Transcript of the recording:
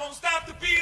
Won't stop the beat.